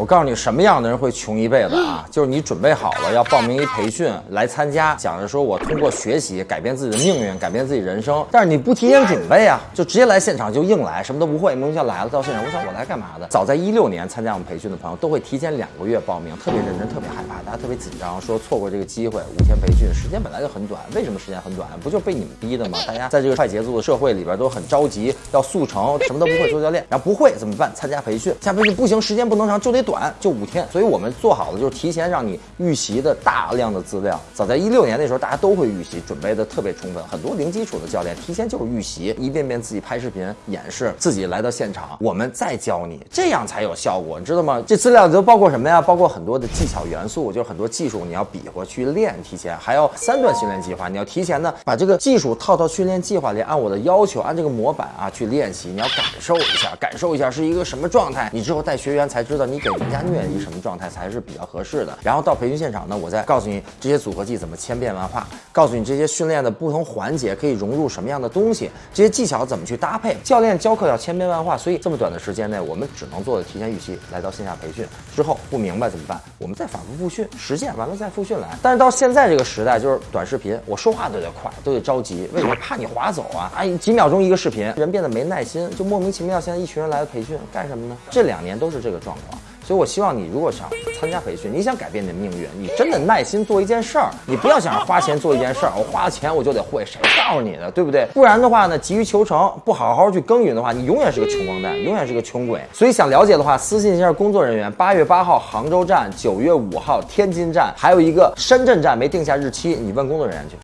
我告诉你，什么样的人会穷一辈子啊？就是你准备好了要报名一培训来参加，想着说我通过学习改变自己的命运，改变自己人生，但是你不提前准备啊，就直接来现场就硬来，什么都不会，明天来了到现场，我想我来干嘛的？早在一六年参加我们培训的朋友都会提前两个月报名，特别认真，特别害怕，大家特别紧张，说错过这个机会，五天培训时间本来就很短，为什么时间很短？不就被你们逼的吗？大家在这个快节奏的社会里边都很着急，要速成，什么都不会做教练，然后不会怎么办？参加培训，参加培训不行，时间不能长，就得短，就五天。所以我们做好了就是提前让你预习的大量的资料。早在一六年那时候，大家都会预习，准备的特别充分。很多零基础的教练提前就是预习，一遍遍自己拍视频演示，自己来到现场，我们再教你，这样才有效果，你知道吗？这资料都包括什么呀？包括很多的技巧元素，就是很多技术你要比划去练，提前还要三段训练计划，你要提前呢把这个技术套到训练计划里，按我的要求，按这个模板啊去练习，你要感受一下，感受一下是一个什么状态，你之后带学员才知道你给人家虐一个什么状态才是比较合适的。然后到培训现场呢，我再告诉你这些组合技怎么千变万化，告诉你这些训练的不同环节可以融入什么样的东西，这些技巧怎么去搭配。教练教课要千变万化，所以这么短的时间内，我们只能做的提前预习，来到线下培训之后不明白怎么办？我们再反复复训，实践完了再复训来。但是到现在这个时代，就是短视频，我说话都得快，都得着急，为什么？怕你划走啊！哎，几秒钟一个视频，人变得没耐心，就莫名其妙。现在一群人来培训，干什么呢？这两年都是这个状况。所以，我希望你如果想参加培训，你想改变你的命运，你真的耐心做一件事儿，你不要想着花钱做一件事儿，我花了钱我就得会，谁告诉你的，对不对？不然的话呢，急于求成，不好好去耕耘的话，你永远是个穷光蛋，永远是个穷鬼。所以，想了解的话，私信一下工作人员。八月八号杭州站，九月五号天津站，还有一个深圳站没定下日期，你问工作人员去。